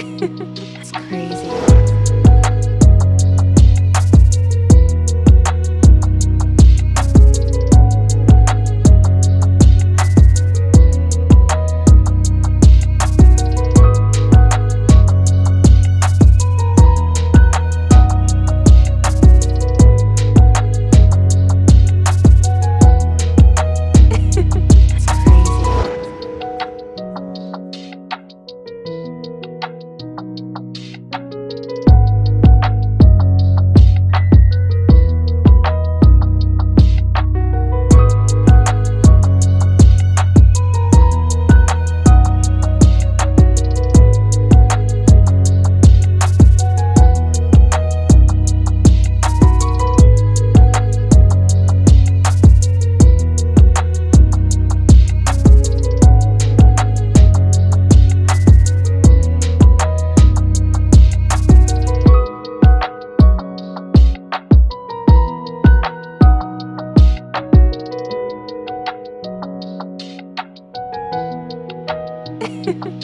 it's crazy. Yeah.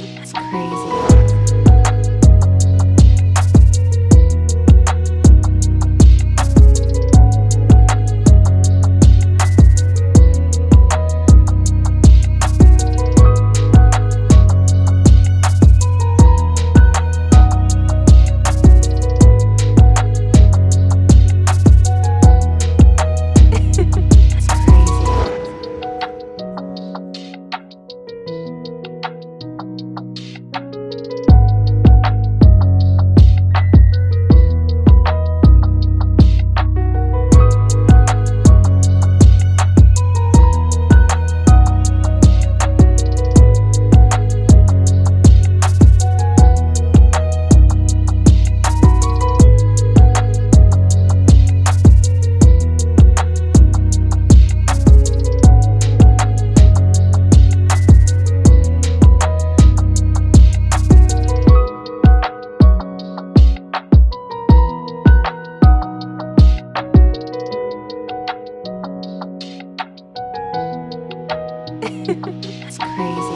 it's crazy.